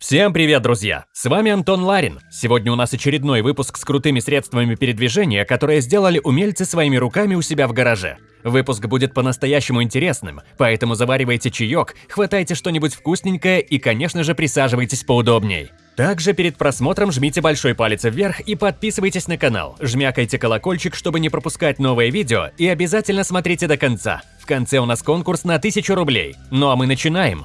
Всем привет, друзья! С вами Антон Ларин. Сегодня у нас очередной выпуск с крутыми средствами передвижения, которые сделали умельцы своими руками у себя в гараже. Выпуск будет по-настоящему интересным, поэтому заваривайте чаек, хватайте что-нибудь вкусненькое и, конечно же, присаживайтесь поудобней. Также перед просмотром жмите большой палец вверх и подписывайтесь на канал, жмякайте колокольчик, чтобы не пропускать новые видео и обязательно смотрите до конца. В конце у нас конкурс на 1000 рублей. Ну а мы начинаем!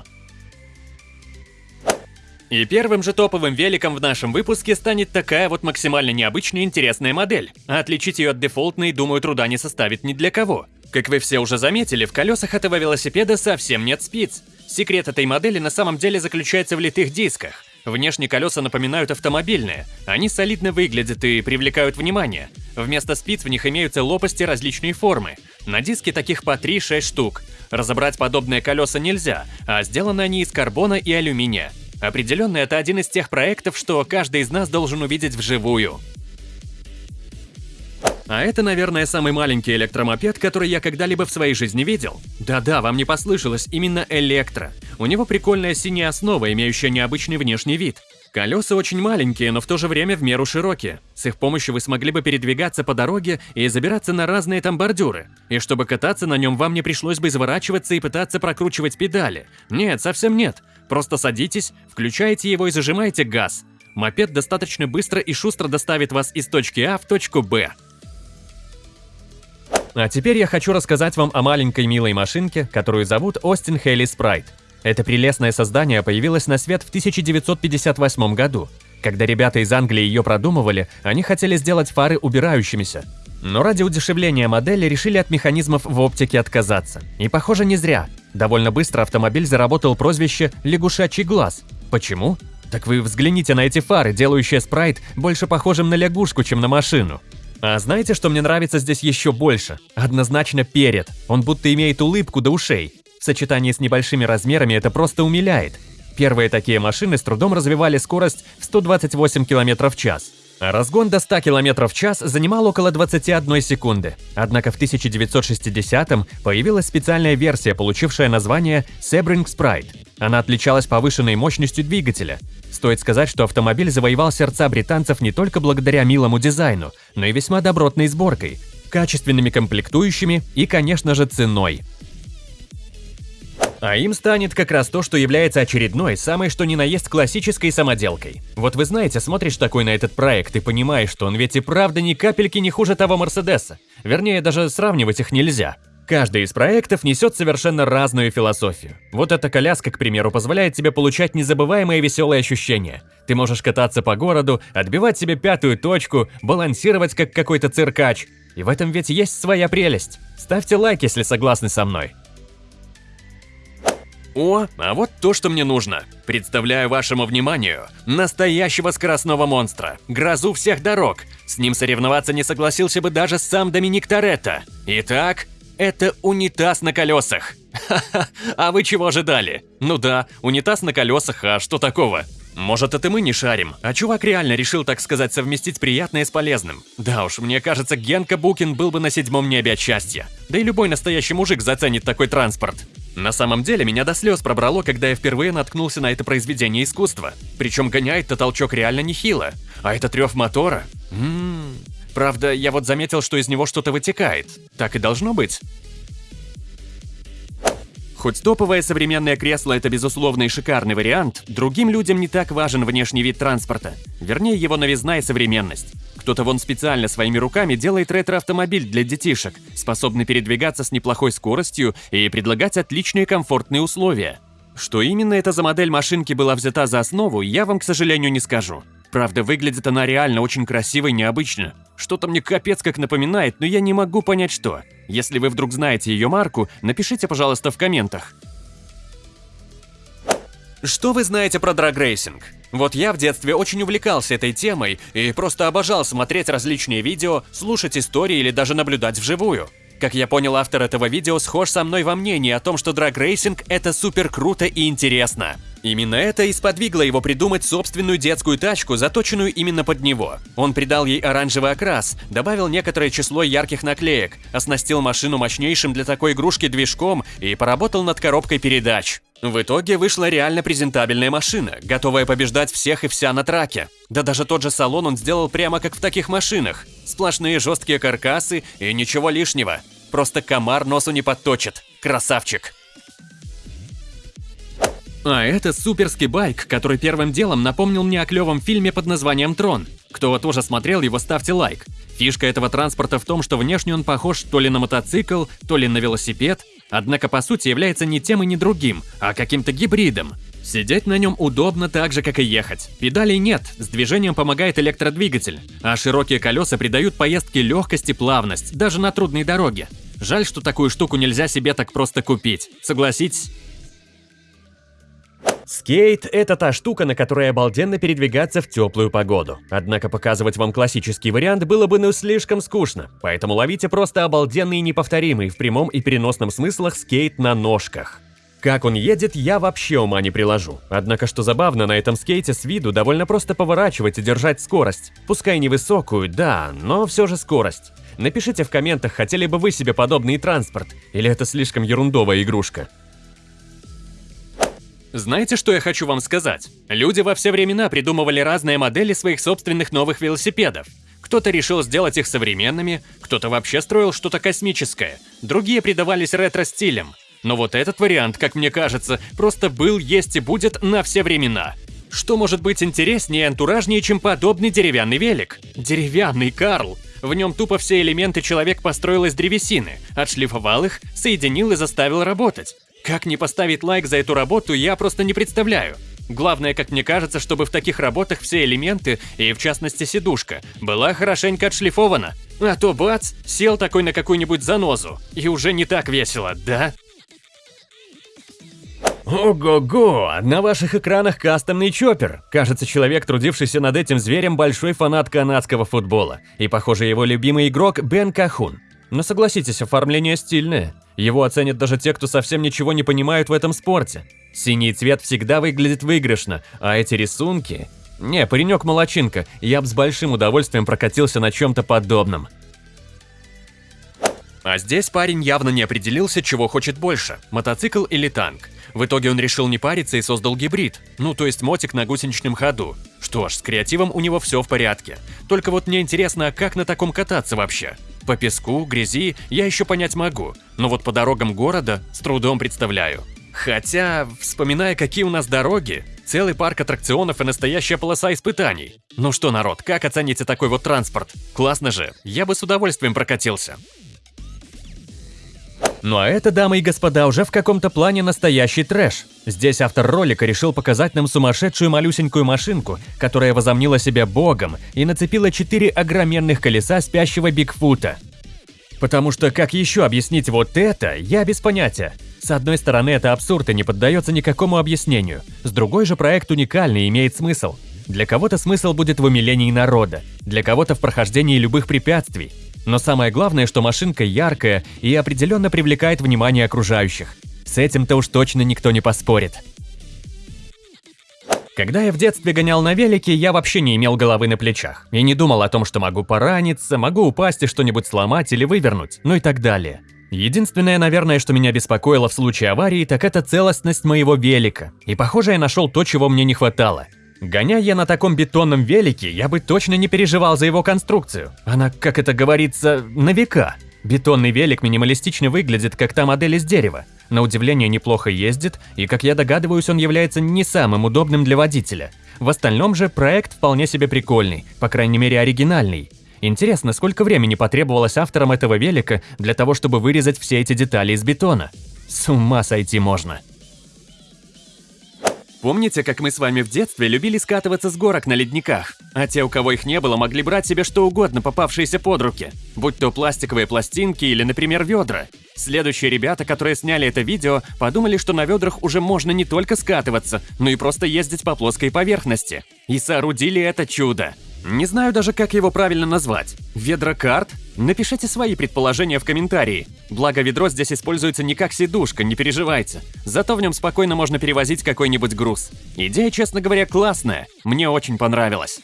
И первым же топовым великом в нашем выпуске станет такая вот максимально необычная интересная модель. А отличить ее от дефолтной, думаю, труда не составит ни для кого. Как вы все уже заметили, в колесах этого велосипеда совсем нет спиц. Секрет этой модели на самом деле заключается в литых дисках. Внешне колеса напоминают автомобильные. Они солидно выглядят и привлекают внимание. Вместо спиц в них имеются лопасти различной формы. На диске таких по 3-6 штук. Разобрать подобные колеса нельзя, а сделаны они из карбона и алюминия. Определенно, это один из тех проектов, что каждый из нас должен увидеть вживую. А это, наверное, самый маленький электромопед, который я когда-либо в своей жизни видел. Да-да, вам не послышалось, именно электро. У него прикольная синяя основа, имеющая необычный внешний вид. Колеса очень маленькие, но в то же время в меру широкие. С их помощью вы смогли бы передвигаться по дороге и забираться на разные там бордюры. И чтобы кататься на нем, вам не пришлось бы изворачиваться и пытаться прокручивать педали. Нет, совсем нет. Просто садитесь, включаете его и зажимаете газ. Мопед достаточно быстро и шустро доставит вас из точки А в точку Б. А теперь я хочу рассказать вам о маленькой милой машинке, которую зовут Остин Хейли Спрайт. Это прелестное создание появилось на свет в 1958 году. Когда ребята из Англии ее продумывали, они хотели сделать фары убирающимися. Но ради удешевления модели решили от механизмов в оптике отказаться. И похоже не зря. Довольно быстро автомобиль заработал прозвище «лягушачий глаз». Почему? Так вы взгляните на эти фары, делающие спрайт больше похожим на лягушку, чем на машину. А знаете, что мне нравится здесь еще больше? Однозначно перед. Он будто имеет улыбку до ушей. В сочетании с небольшими размерами это просто умиляет. Первые такие машины с трудом развивали скорость в 128 км в час. Разгон до 100 км в час занимал около 21 секунды. Однако в 1960-м появилась специальная версия, получившая название Sebring Sprite. Она отличалась повышенной мощностью двигателя. Стоит сказать, что автомобиль завоевал сердца британцев не только благодаря милому дизайну, но и весьма добротной сборкой, качественными комплектующими и, конечно же, ценой. А им станет как раз то, что является очередной, самой что ни на есть классической самоделкой. Вот вы знаете, смотришь такой на этот проект и понимаешь, что он ведь и правда ни капельки не хуже того Мерседеса. Вернее, даже сравнивать их нельзя. Каждый из проектов несет совершенно разную философию. Вот эта коляска, к примеру, позволяет тебе получать незабываемые веселые ощущения. Ты можешь кататься по городу, отбивать себе пятую точку, балансировать как какой-то циркач. И в этом ведь есть своя прелесть. Ставьте лайк, если согласны со мной. О, а вот то, что мне нужно. Представляю вашему вниманию настоящего скоростного монстра, грозу всех дорог. С ним соревноваться не согласился бы даже сам Доминик Торетто. Итак, это унитаз на колесах. А вы чего ожидали? Ну да, унитаз на колесах, а что такого? Может, это мы не шарим, а чувак реально решил, так сказать, совместить приятное с полезным. Да уж, мне кажется, Генка Букин был бы на седьмом небе от счастья. Да и любой настоящий мужик заценит такой транспорт. На самом деле, меня до слез пробрало, когда я впервые наткнулся на это произведение искусства. Причем гоняет-то толчок реально нехило. А это трев мотора? Ммм... Правда, я вот заметил, что из него что-то вытекает. Так и должно быть. Хоть топовое современное кресло – это безусловно и шикарный вариант, другим людям не так важен внешний вид транспорта. Вернее, его новизна и современность. Кто-то вон специально своими руками делает ретро-автомобиль для детишек, способный передвигаться с неплохой скоростью и предлагать отличные комфортные условия. Что именно это за модель машинки была взята за основу, я вам, к сожалению, не скажу. Правда, выглядит она реально очень красиво и необычно. Что-то мне капец как напоминает, но я не могу понять что. Если вы вдруг знаете ее марку, напишите, пожалуйста, в комментах. Что вы знаете про драгрейсинг? Вот я в детстве очень увлекался этой темой и просто обожал смотреть различные видео, слушать истории или даже наблюдать вживую. Как я понял, автор этого видео схож со мной во мнении о том, что драгрейсинг – это супер круто и интересно. Именно это и сподвигло его придумать собственную детскую тачку, заточенную именно под него. Он придал ей оранжевый окрас, добавил некоторое число ярких наклеек, оснастил машину мощнейшим для такой игрушки движком и поработал над коробкой передач. В итоге вышла реально презентабельная машина, готовая побеждать всех и вся на траке. Да даже тот же салон он сделал прямо как в таких машинах. Сплошные жесткие каркасы и ничего лишнего. Просто комар носу не подточит. Красавчик. А это суперский байк, который первым делом напомнил мне о клевом фильме под названием «Трон». Кто тоже смотрел его, ставьте лайк. Фишка этого транспорта в том, что внешне он похож то ли на мотоцикл, то ли на велосипед, однако по сути является не тем и не другим, а каким-то гибридом. Сидеть на нем удобно так же, как и ехать. Педалей нет, с движением помогает электродвигатель, а широкие колеса придают поездке легкость и плавность, даже на трудной дороге. Жаль, что такую штуку нельзя себе так просто купить. Согласитесь? Скейт – это та штука, на которой обалденно передвигаться в теплую погоду. Однако показывать вам классический вариант было бы ну слишком скучно, поэтому ловите просто обалденный и неповторимый в прямом и переносном смыслах скейт на ножках. Как он едет, я вообще ума не приложу. Однако, что забавно, на этом скейте с виду довольно просто поворачивать и держать скорость. Пускай невысокую, да, но все же скорость. Напишите в комментах, хотели бы вы себе подобный транспорт, или это слишком ерундовая игрушка. Знаете, что я хочу вам сказать? Люди во все времена придумывали разные модели своих собственных новых велосипедов. Кто-то решил сделать их современными, кто-то вообще строил что-то космическое, другие придавались ретро-стилям. Но вот этот вариант, как мне кажется, просто был, есть и будет на все времена. Что может быть интереснее и антуражнее, чем подобный деревянный велик? Деревянный Карл! В нем тупо все элементы человек построил из древесины, отшлифовал их, соединил и заставил работать. Как не поставить лайк за эту работу, я просто не представляю. Главное, как мне кажется, чтобы в таких работах все элементы, и в частности сидушка, была хорошенько отшлифована. А то бац, сел такой на какую-нибудь занозу, и уже не так весело, да? Ого-го! На ваших экранах кастомный чоппер. Кажется, человек, трудившийся над этим зверем, большой фанат канадского футбола. И, похоже, его любимый игрок Бен Кахун. Но согласитесь, оформление стильное. Его оценят даже те, кто совсем ничего не понимают в этом спорте. Синий цвет всегда выглядит выигрышно, а эти рисунки... Не, паренек молочинка, я бы с большим удовольствием прокатился на чем-то подобном. А здесь парень явно не определился, чего хочет больше – мотоцикл или танк. В итоге он решил не париться и создал гибрид, ну то есть мотик на гусеничном ходу. Что ж, с креативом у него все в порядке. Только вот мне интересно, а как на таком кататься вообще? По песку, грязи я еще понять могу, но вот по дорогам города с трудом представляю. Хотя, вспоминая, какие у нас дороги, целый парк аттракционов и настоящая полоса испытаний. Ну что, народ, как оцените такой вот транспорт? Классно же, я бы с удовольствием прокатился. Ну а это, дамы и господа, уже в каком-то плане настоящий трэш. Здесь автор ролика решил показать нам сумасшедшую малюсенькую машинку, которая возомнила себя богом и нацепила четыре огроменных колеса спящего Бигфута. Потому что как еще объяснить вот это, я без понятия. С одной стороны, это абсурд и не поддается никакому объяснению. С другой же, проект уникальный и имеет смысл. Для кого-то смысл будет в умилении народа, для кого-то в прохождении любых препятствий, но самое главное, что машинка яркая и определенно привлекает внимание окружающих. С этим-то уж точно никто не поспорит. Когда я в детстве гонял на велике, я вообще не имел головы на плечах. И не думал о том, что могу пораниться, могу упасть и что-нибудь сломать или вывернуть, ну и так далее. Единственное, наверное, что меня беспокоило в случае аварии, так это целостность моего велика. И похоже, я нашел то, чего мне не хватало. Гоняя на таком бетонном велике, я бы точно не переживал за его конструкцию. Она, как это говорится, на века. Бетонный велик минималистично выглядит, как та модель из дерева. На удивление неплохо ездит, и, как я догадываюсь, он является не самым удобным для водителя. В остальном же проект вполне себе прикольный, по крайней мере оригинальный. Интересно, сколько времени потребовалось авторам этого велика для того, чтобы вырезать все эти детали из бетона? С ума сойти можно. Помните, как мы с вами в детстве любили скатываться с горок на ледниках? А те, у кого их не было, могли брать себе что угодно, попавшиеся под руки. Будь то пластиковые пластинки или, например, ведра. Следующие ребята, которые сняли это видео, подумали, что на ведрах уже можно не только скатываться, но и просто ездить по плоской поверхности. И соорудили это чудо. Не знаю даже, как его правильно назвать. Ведрокарт? Напишите свои предположения в комментарии. Благо, ведро здесь используется не как сидушка, не переживайте. Зато в нем спокойно можно перевозить какой-нибудь груз. Идея, честно говоря, классная. Мне очень понравилась.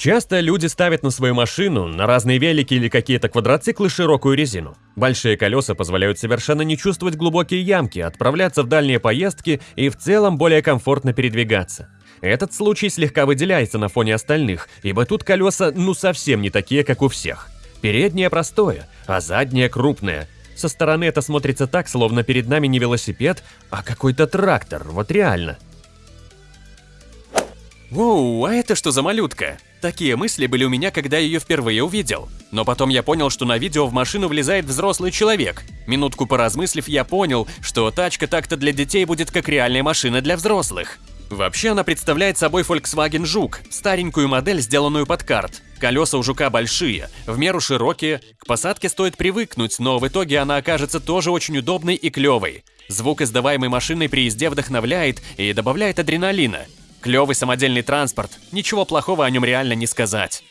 Часто люди ставят на свою машину, на разные велики или какие-то квадроциклы широкую резину. Большие колеса позволяют совершенно не чувствовать глубокие ямки, отправляться в дальние поездки и в целом более комфортно передвигаться. Этот случай слегка выделяется на фоне остальных, ибо тут колеса ну совсем не такие, как у всех. Переднее простое, а заднее крупное. Со стороны это смотрится так, словно перед нами не велосипед, а какой-то трактор, вот реально. Воу, а это что за малютка? Такие мысли были у меня, когда я ее впервые увидел. Но потом я понял, что на видео в машину влезает взрослый человек. Минутку поразмыслив, я понял, что тачка так-то для детей будет как реальная машина для взрослых. Вообще она представляет собой Volkswagen Жук, старенькую модель, сделанную под карт. Колеса у Жука большие, в меру широкие, к посадке стоит привыкнуть, но в итоге она окажется тоже очень удобной и клевой. Звук, издаваемый машиной при езде, вдохновляет и добавляет адреналина. Клевый самодельный транспорт, ничего плохого о нем реально не сказать.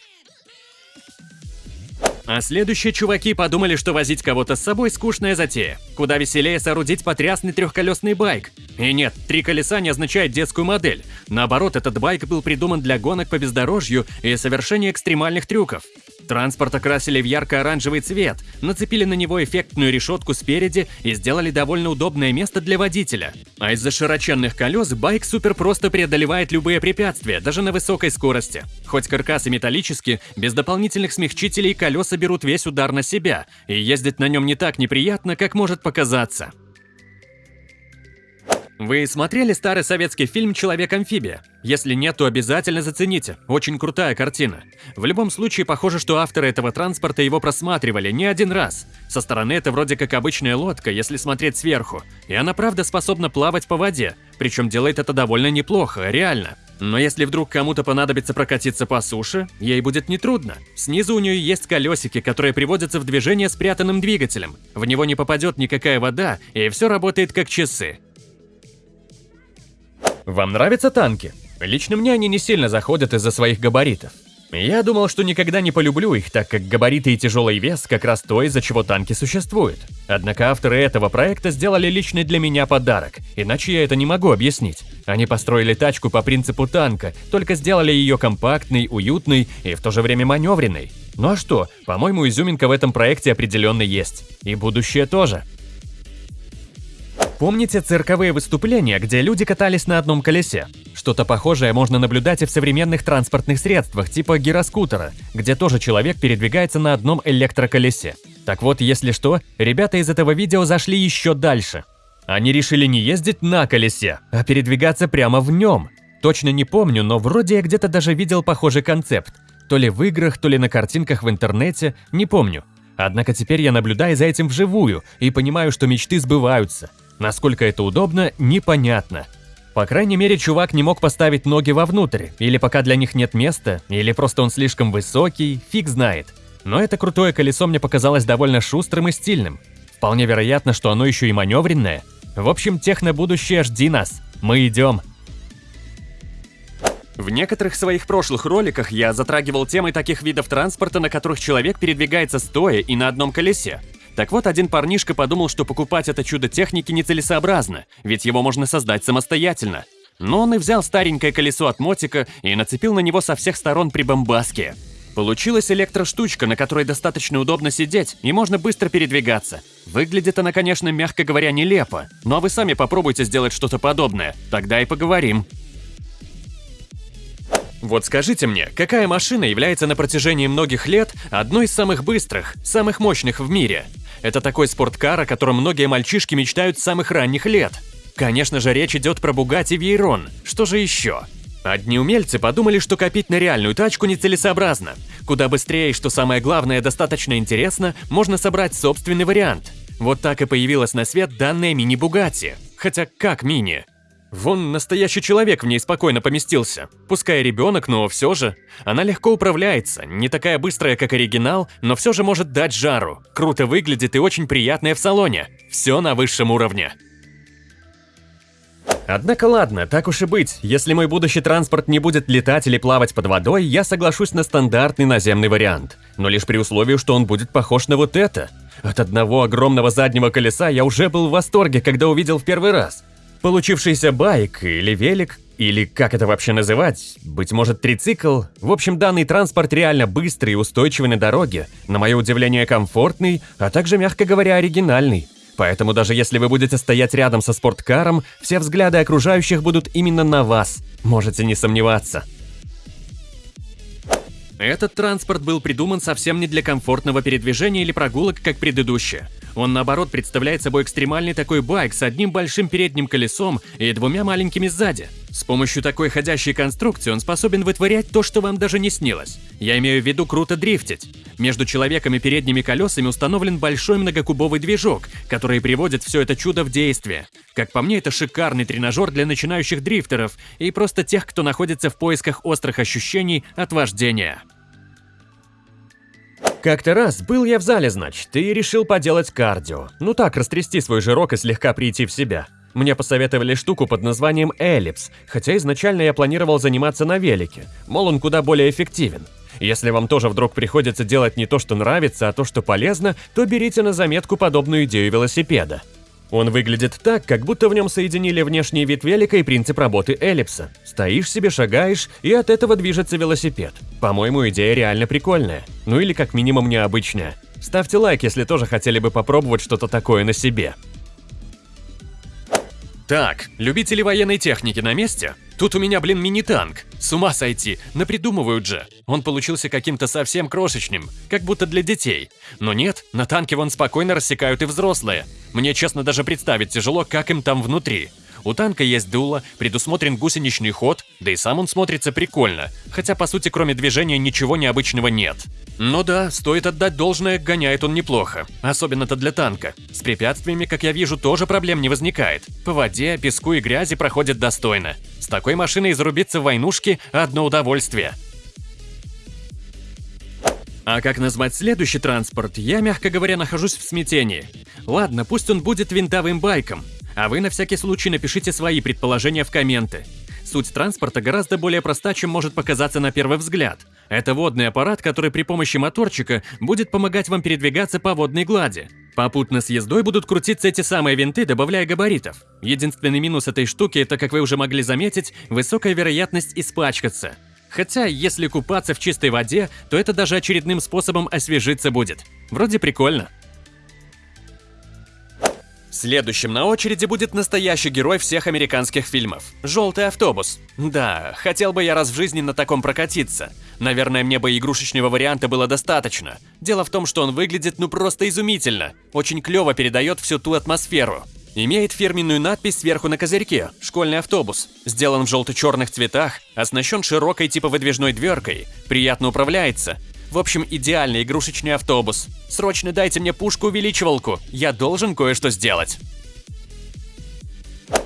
А следующие чуваки подумали, что возить кого-то с собой скучная затея. Куда веселее соорудить потрясный трехколесный байк. И нет, три колеса не означает детскую модель. Наоборот, этот байк был придуман для гонок по бездорожью и совершения экстремальных трюков. Транспорт окрасили в ярко-оранжевый цвет, нацепили на него эффектную решетку спереди и сделали довольно удобное место для водителя. А из-за широченных колес байк супер просто преодолевает любые препятствия, даже на высокой скорости. Хоть каркас и металлический, без дополнительных смягчителей колеса берут весь удар на себя, и ездить на нем не так неприятно, как может показаться. Вы смотрели старый советский фильм «Человек-амфибия»? Если нет, то обязательно зацените. Очень крутая картина. В любом случае, похоже, что авторы этого транспорта его просматривали не один раз. Со стороны это вроде как обычная лодка, если смотреть сверху. И она правда способна плавать по воде. Причем делает это довольно неплохо, реально. Но если вдруг кому-то понадобится прокатиться по суше, ей будет нетрудно. Снизу у нее есть колесики, которые приводятся в движение спрятанным двигателем. В него не попадет никакая вода, и все работает как часы. Вам нравятся танки? Лично мне они не сильно заходят из-за своих габаритов. Я думал, что никогда не полюблю их, так как габариты и тяжелый вес как раз то, из-за чего танки существуют. Однако авторы этого проекта сделали личный для меня подарок, иначе я это не могу объяснить. Они построили тачку по принципу танка, только сделали ее компактной, уютной и в то же время маневренной. Ну а что, по-моему, изюминка в этом проекте определенно есть. И будущее тоже. Помните цирковые выступления, где люди катались на одном колесе? Что-то похожее можно наблюдать и в современных транспортных средствах, типа гироскутера, где тоже человек передвигается на одном электроколесе. Так вот, если что, ребята из этого видео зашли еще дальше. Они решили не ездить на колесе, а передвигаться прямо в нем. Точно не помню, но вроде я где-то даже видел похожий концепт. То ли в играх, то ли на картинках в интернете, не помню. Однако теперь я наблюдаю за этим вживую и понимаю, что мечты сбываются. Насколько это удобно, непонятно. По крайней мере, чувак не мог поставить ноги вовнутрь, или пока для них нет места, или просто он слишком высокий, фиг знает. Но это крутое колесо мне показалось довольно шустрым и стильным. Вполне вероятно, что оно еще и маневренное. В общем, техно-будущее жди нас. Мы идем. В некоторых своих прошлых роликах я затрагивал темы таких видов транспорта, на которых человек передвигается стоя и на одном колесе. Так вот, один парнишка подумал, что покупать это чудо техники нецелесообразно, ведь его можно создать самостоятельно. Но он и взял старенькое колесо от мотика и нацепил на него со всех сторон прибамбаски. Получилась электроштучка, на которой достаточно удобно сидеть и можно быстро передвигаться. Выглядит она, конечно, мягко говоря, нелепо, но вы сами попробуйте сделать что-то подобное, тогда и поговорим. Вот скажите мне, какая машина является на протяжении многих лет одной из самых быстрых, самых мощных в мире? Это такой спорткар, о котором многие мальчишки мечтают с самых ранних лет. Конечно же, речь идет про Bugatti Veyron. Что же еще? Одни умельцы подумали, что копить на реальную тачку нецелесообразно. Куда быстрее и, что самое главное, достаточно интересно, можно собрать собственный вариант. Вот так и появилась на свет данная мини-Бугатти. Хотя как мини? Вон настоящий человек в ней спокойно поместился. Пускай ребенок, но все же. Она легко управляется, не такая быстрая, как оригинал, но все же может дать жару. Круто выглядит и очень приятная в салоне. Все на высшем уровне. Однако ладно, так уж и быть, если мой будущий транспорт не будет летать или плавать под водой, я соглашусь на стандартный наземный вариант. Но лишь при условии, что он будет похож на вот это. От одного огромного заднего колеса я уже был в восторге, когда увидел в первый раз. Получившийся байк или велик или как это вообще называть, быть может трицикл. В общем, данный транспорт реально быстрый и устойчивый на дороге, на мое удивление комфортный, а также, мягко говоря, оригинальный. Поэтому даже если вы будете стоять рядом со спорткаром, все взгляды окружающих будут именно на вас. Можете не сомневаться. Этот транспорт был придуман совсем не для комфортного передвижения или прогулок, как предыдущие. Он, наоборот, представляет собой экстремальный такой байк с одним большим передним колесом и двумя маленькими сзади. С помощью такой ходящей конструкции он способен вытворять то, что вам даже не снилось. Я имею в виду круто дрифтить. Между человеком и передними колесами установлен большой многокубовый движок, который приводит все это чудо в действие. Как по мне, это шикарный тренажер для начинающих дрифтеров и просто тех, кто находится в поисках острых ощущений от вождения. Как-то раз был я в зале, значит, и решил поделать кардио. Ну так, растрясти свой жирок и слегка прийти в себя. Мне посоветовали штуку под названием эллипс, хотя изначально я планировал заниматься на велике, мол, он куда более эффективен. Если вам тоже вдруг приходится делать не то, что нравится, а то, что полезно, то берите на заметку подобную идею велосипеда. Он выглядит так, как будто в нем соединили внешний вид велика и принцип работы эллипса. Стоишь себе, шагаешь, и от этого движется велосипед. По-моему, идея реально прикольная. Ну или как минимум необычная. Ставьте лайк, если тоже хотели бы попробовать что-то такое на себе. Так, любители военной техники на месте? Тут у меня, блин, мини-танк. С ума сойти, напридумывают же. Он получился каким-то совсем крошечным, как будто для детей. Но нет, на танке вон спокойно рассекают и взрослые. Мне, честно, даже представить тяжело, как им там внутри. У танка есть дуло, предусмотрен гусеничный ход, да и сам он смотрится прикольно, хотя по сути кроме движения ничего необычного нет. Но да, стоит отдать должное, гоняет он неплохо, особенно-то для танка. С препятствиями, как я вижу, тоже проблем не возникает. По воде, песку и грязи проходит достойно. С такой машиной зарубиться в войнушке – одно удовольствие. А как назвать следующий транспорт, я, мягко говоря, нахожусь в смятении. Ладно, пусть он будет винтовым байком, а вы на всякий случай напишите свои предположения в комменты. Суть транспорта гораздо более проста, чем может показаться на первый взгляд. Это водный аппарат, который при помощи моторчика будет помогать вам передвигаться по водной глади. Попутно с ездой будут крутиться эти самые винты, добавляя габаритов. Единственный минус этой штуки – это, как вы уже могли заметить, высокая вероятность испачкаться. Хотя, если купаться в чистой воде, то это даже очередным способом освежиться будет. Вроде прикольно. Следующим на очереди будет настоящий герой всех американских фильмов – «Желтый автобус». Да, хотел бы я раз в жизни на таком прокатиться. Наверное, мне бы игрушечного варианта было достаточно. Дело в том, что он выглядит ну просто изумительно. Очень клево передает всю ту атмосферу. Имеет фирменную надпись сверху на козырьке «Школьный автобус». Сделан в желто-черных цветах, оснащен широкой типа выдвижной дверкой, приятно управляется – в общем, идеальный игрушечный автобус. Срочно дайте мне пушку-увеличивалку, я должен кое-что сделать.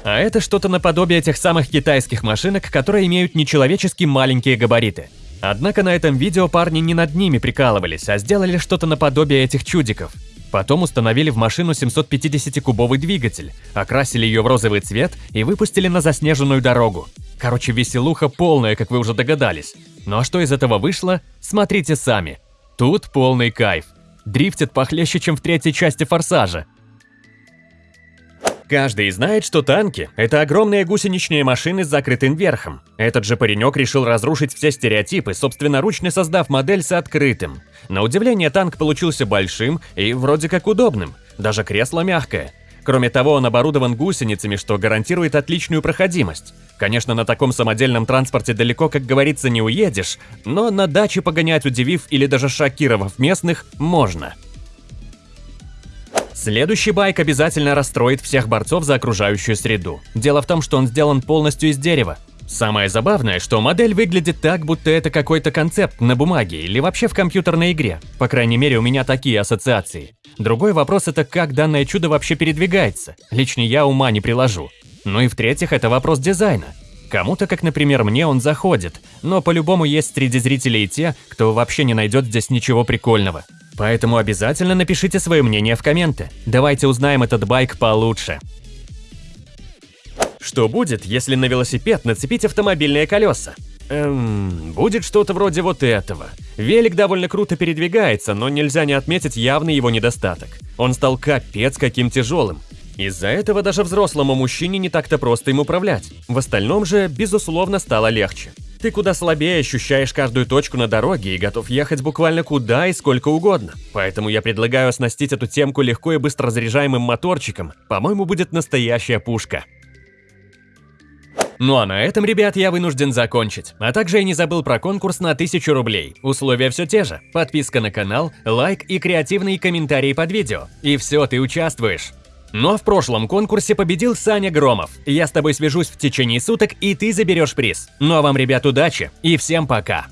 А это что-то наподобие тех самых китайских машинок, которые имеют нечеловечески маленькие габариты. Однако на этом видео парни не над ними прикалывались, а сделали что-то наподобие этих чудиков. Потом установили в машину 750-кубовый двигатель, окрасили ее в розовый цвет и выпустили на заснеженную дорогу. Короче, веселуха полная, как вы уже догадались. Ну а что из этого вышло, смотрите сами. Тут полный кайф. Дрифтит похлеще, чем в третьей части «Форсажа». Каждый знает, что танки – это огромные гусеничные машины с закрытым верхом. Этот же паренек решил разрушить все стереотипы, собственноручно создав модель с открытым. На удивление, танк получился большим и вроде как удобным. Даже кресло мягкое. Кроме того, он оборудован гусеницами, что гарантирует отличную проходимость. Конечно, на таком самодельном транспорте далеко, как говорится, не уедешь, но на даче погонять, удивив или даже шокировав местных, можно. Следующий байк обязательно расстроит всех борцов за окружающую среду. Дело в том, что он сделан полностью из дерева. Самое забавное, что модель выглядит так, будто это какой-то концепт на бумаге или вообще в компьютерной игре. По крайней мере, у меня такие ассоциации. Другой вопрос это как данное чудо вообще передвигается. Лично я ума не приложу. Ну и в-третьих, это вопрос дизайна. Кому-то, как, например, мне, он заходит, но по-любому есть среди зрителей те, кто вообще не найдет здесь ничего прикольного. Поэтому обязательно напишите свое мнение в комменты. Давайте узнаем этот байк получше. Что будет, если на велосипед нацепить автомобильные колеса? Эм, будет что-то вроде вот этого. Велик довольно круто передвигается, но нельзя не отметить явный его недостаток. Он стал капец каким тяжелым. Из-за этого даже взрослому мужчине не так-то просто им управлять. В остальном же, безусловно, стало легче. Ты куда слабее ощущаешь каждую точку на дороге и готов ехать буквально куда и сколько угодно. Поэтому я предлагаю оснастить эту темку легко и быстро заряжаемым моторчиком. По-моему, будет настоящая пушка. Ну а на этом, ребят, я вынужден закончить. А также я не забыл про конкурс на 1000 рублей. Условия все те же. Подписка на канал, лайк и креативные комментарии под видео. И все, ты участвуешь. Но в прошлом конкурсе победил Саня Громов. Я с тобой свяжусь в течение суток, и ты заберешь приз. Ну а вам, ребят, удачи и всем пока!